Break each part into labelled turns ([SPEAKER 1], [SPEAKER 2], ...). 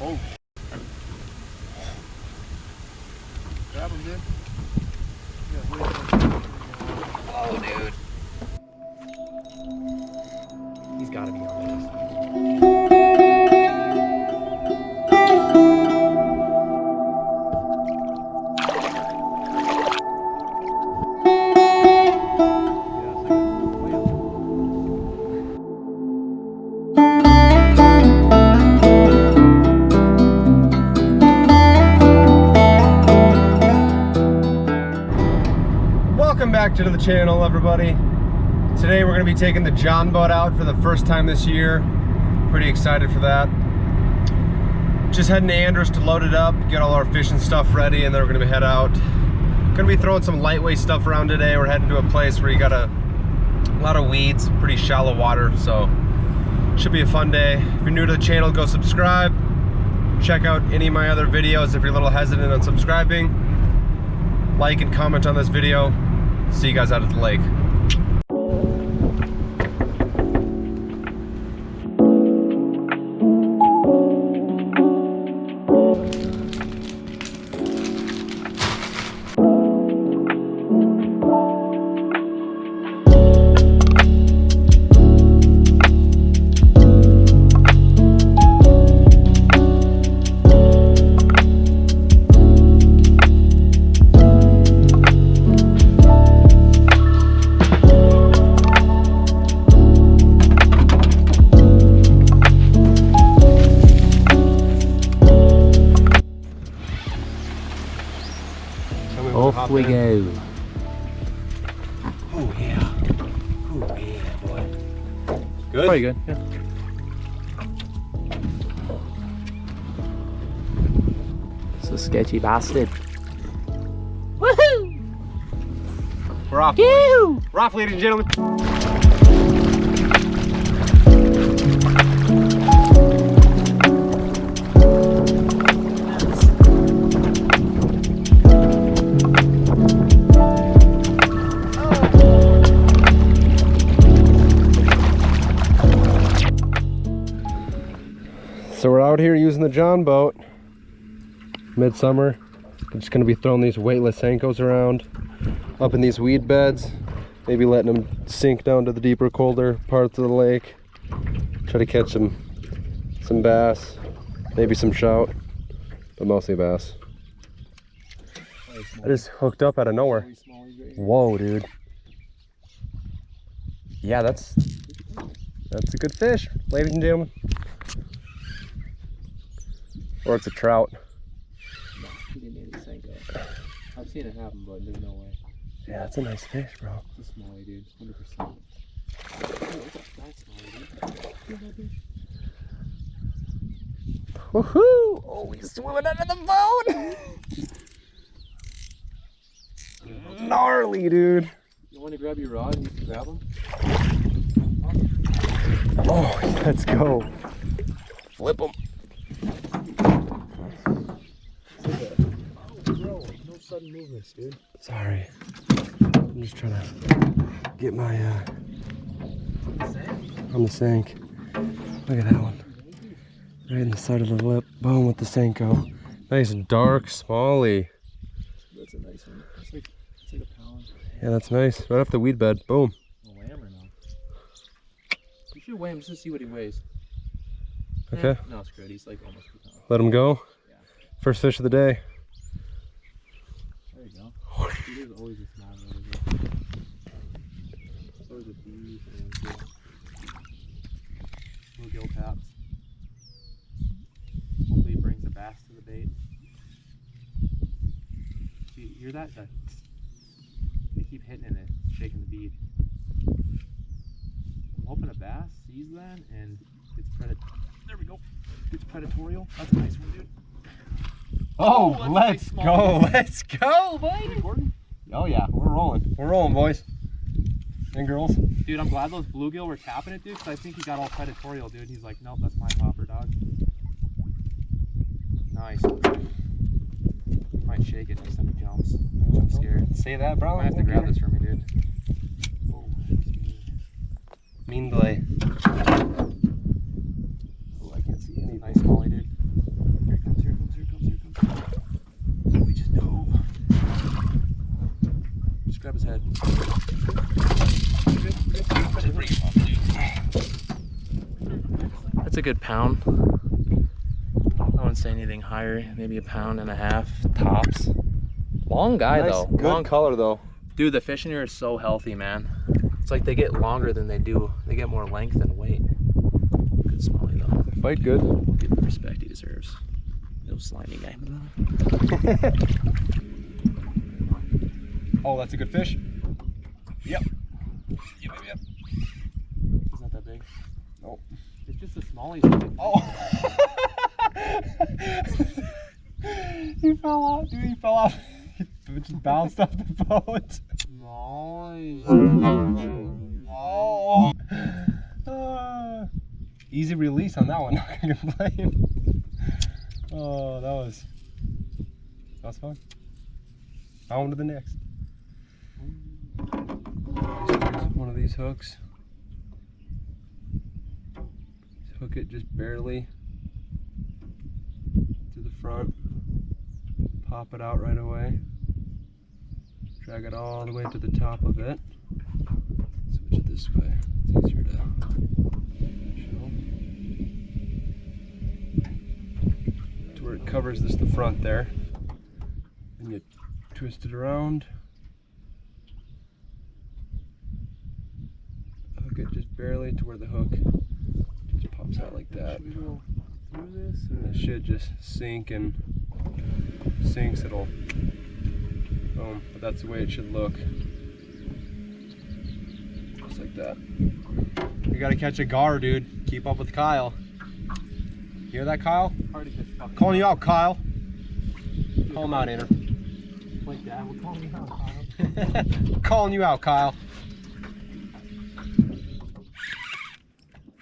[SPEAKER 1] Oh. Grab him, dude.
[SPEAKER 2] To
[SPEAKER 3] the channel, everybody. Today we're going to be taking the John boat out for the first time this year. Pretty excited for that. Just heading to Andrews to load it up, get all our fishing stuff ready, and then we're going to be head out. Going to be throwing some lightweight stuff around today. We're heading to a place where you got a, a lot of weeds, pretty shallow water, so should be a fun day. If you're new to the channel, go subscribe. Check out any of my other videos if you're a little hesitant on subscribing like and comment on this video. See you guys out at the lake.
[SPEAKER 2] We go.
[SPEAKER 1] Oh, yeah. Oh, yeah, boy. Good?
[SPEAKER 2] Pretty good. Yeah. It's a sketchy bastard. Woohoo!
[SPEAKER 3] We're off.
[SPEAKER 2] Yoo!
[SPEAKER 3] We're off, ladies and gentlemen. The John boat. Midsummer. We're just gonna be throwing these weightless Senkos around up in these weed beds. Maybe letting them sink down to the deeper, colder parts of the lake. Try to catch some some bass, maybe some trout, but mostly bass. I just hooked up out of nowhere. Whoa, dude. Yeah, that's that's a good fish, ladies and gentlemen. Or it's a trout.
[SPEAKER 2] He didn't need a Senko. I've seen it happen, but there's no way.
[SPEAKER 3] Yeah, that's a nice fish, bro.
[SPEAKER 2] It's a smallie, dude. 100%.
[SPEAKER 3] Woohoo! Oh, he's swimming under the boat! Gnarly, dude.
[SPEAKER 2] You want to grab your rod and you can grab him?
[SPEAKER 3] Oh, let's go. Flip him.
[SPEAKER 2] Bro, no sudden movements, dude.
[SPEAKER 3] Sorry. I'm just trying to get my, uh, on the sink. Look at that one. Right in the side of the lip. Boom with the Senko. Nice and dark, smally.
[SPEAKER 2] That's a nice one. It's like, it's like a pound.
[SPEAKER 3] Yeah, that's nice. Right off the weed bed. Boom.
[SPEAKER 2] A lamb or no? You should weigh him just to see what he weighs.
[SPEAKER 3] Okay.
[SPEAKER 2] Eh, no, screw it. He's like almost.
[SPEAKER 3] Let him go.
[SPEAKER 2] Yeah.
[SPEAKER 3] First fish of the day.
[SPEAKER 2] There you go. There's always a small one. isn't there? There's always a beef and bluegill taps. Hopefully he brings a bass to the bait. Do you hear that? That they keep hitting it, shaking the bead. I'm hoping a bass sees that and gets predat. There we go. Gets predatorial. That's a nice one, dude.
[SPEAKER 3] Oh,
[SPEAKER 2] oh a
[SPEAKER 3] let's go. Let's go, buddy.
[SPEAKER 2] Recording?
[SPEAKER 3] Oh, yeah. We're rolling. We're rolling, boys. And girls.
[SPEAKER 2] Dude, I'm glad those bluegill were tapping it, dude, because I think he got all predatorial, dude. He's like, nope, that's my popper, dog. Nice. Might shake it next time he jumps. I'm scared.
[SPEAKER 3] Say that, bro.
[SPEAKER 2] I have to grab this for me, dude. Oh, mean.
[SPEAKER 3] Mean delay.
[SPEAKER 2] Oh, I can't see any. Nice molly, dude. That's a good pound. I wouldn't say anything higher, maybe a pound and a half tops. Long guy
[SPEAKER 3] nice,
[SPEAKER 2] though.
[SPEAKER 3] good
[SPEAKER 2] Long
[SPEAKER 3] color though.
[SPEAKER 2] Dude, the fish in here is so healthy, man. It's like they get longer than they do. They get more length and weight. Good smallie though.
[SPEAKER 3] Fight good.
[SPEAKER 2] We'll give him the respect he deserves. No slimy guy.
[SPEAKER 3] Oh, that's a good fish.
[SPEAKER 2] He's not that big.
[SPEAKER 3] Nope.
[SPEAKER 2] It's just a smallie.
[SPEAKER 3] Oh. he fell off, dude. He fell off. He just bounced off the boat. Oh. Ah. easy release on that one. Not gonna complain. Oh, that was that was fun. On to the next. One of these hooks. Just hook it just barely to the front. Pop it out right away. Drag it all the way to the top of it. Switch it this way. It's easier to show. To where it covers this the front there. And you twist it around. Hook it just barely to where the hook pops out like that. And it should just sink and sinks, it'll boom. But that's the way it should look. Just like that. You gotta catch a gar, dude. Keep up with Kyle. Hear that, Kyle?
[SPEAKER 2] Hard to catch fucking
[SPEAKER 3] Calling you out, Kyle. Call him out, Anner.
[SPEAKER 2] like that. We'll call me out, Kyle.
[SPEAKER 3] Calling you out, Kyle.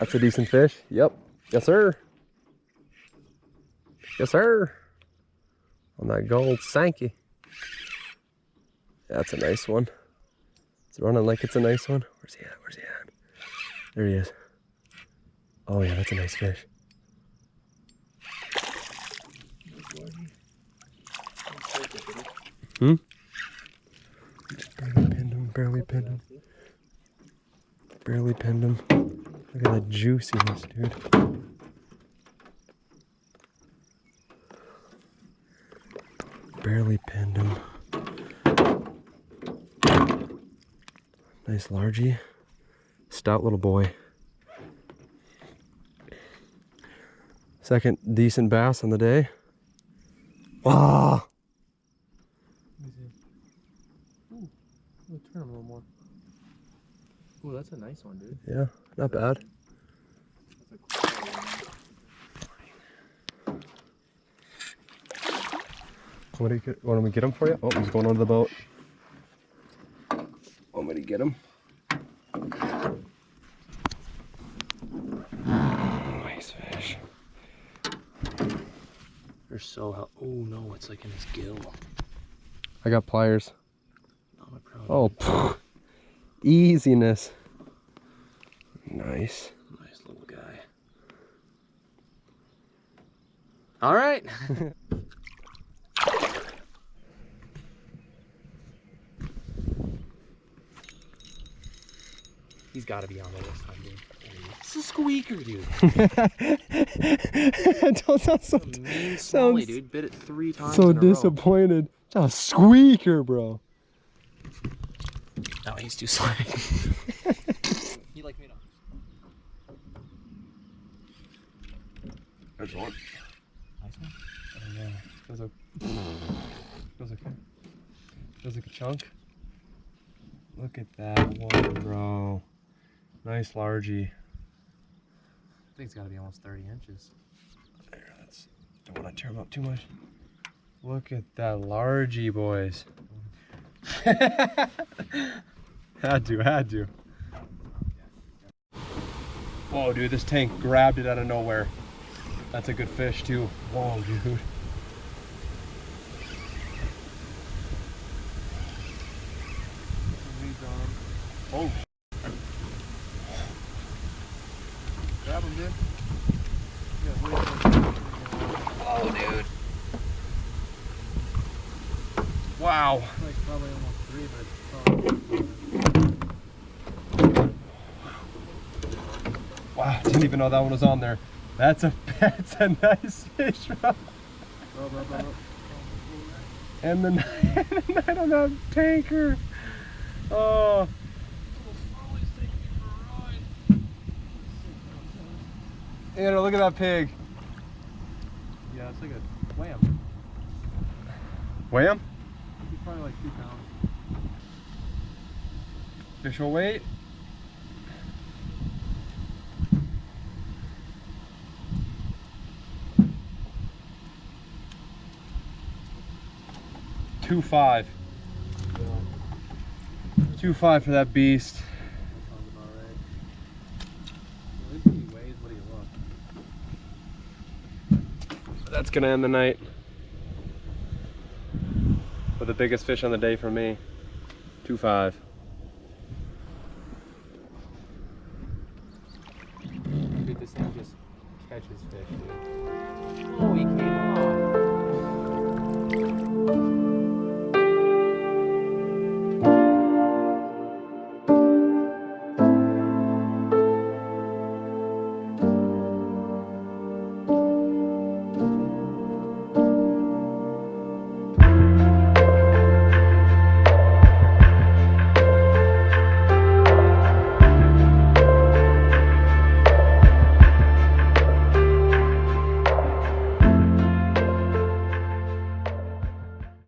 [SPEAKER 3] That's a decent fish. Yep. Yes, sir. Yes, sir. On that gold Sankey. That's a nice one. It's running like it's a nice one. Where's he at? Where's he at? There he is. Oh yeah, that's a nice fish. Hmm? Barely pinned him, barely pinned him. Barely pinned him. Look at that juiciness, dude. Barely pinned him. Nice largy. Stout little boy. Second decent bass on the day. Ah!
[SPEAKER 2] We'll turn him a little more. Ooh, that's a nice one, dude.
[SPEAKER 3] Yeah, not bad. Want me to get, want me to get him for you? Oh, he's going under the boat. Want me to get him? Nice fish.
[SPEAKER 2] They're so hel- Oh no, it's like in his gill.
[SPEAKER 3] I got pliers.
[SPEAKER 2] Not my.
[SPEAKER 3] Oh, easiness. Nice.
[SPEAKER 2] Nice little guy. All right. He's got to be on the list, I'm dude. It's a squeaker, dude.
[SPEAKER 3] Don't sound so,
[SPEAKER 2] mean
[SPEAKER 3] Sounds
[SPEAKER 2] dude. Bit it three times
[SPEAKER 3] so
[SPEAKER 2] in a row.
[SPEAKER 3] disappointed. It's a squeaker, bro.
[SPEAKER 2] No, he's too slimy. he like me to.
[SPEAKER 3] There's one.
[SPEAKER 2] Nice one.
[SPEAKER 3] Oh, yeah. Feels like, feels like, feels like a chunk. Look at that one, bro. Nice largy.
[SPEAKER 2] I think it's got to be almost 30 inches.
[SPEAKER 3] There, that's, don't want to tear him up too much. Look at that largy, boys. had to, had to. Whoa, dude, this tank grabbed it out of nowhere. That's a good fish too. Whoa, dude. Oh.
[SPEAKER 2] Grab him, dude.
[SPEAKER 3] Oh, dude. Wow.
[SPEAKER 2] Wow,
[SPEAKER 3] didn't even know that one was on there. That's a that's a nice fish. Rob. And the night, the night on that tanker. Oh. Andrew, look at that pig.
[SPEAKER 1] Yeah, it's like a wham.
[SPEAKER 3] Wham.
[SPEAKER 1] He's probably like two pounds.
[SPEAKER 3] Official weight. Two five. Two five for that beast. That's gonna end the night. With the biggest fish on the day for me. Two five.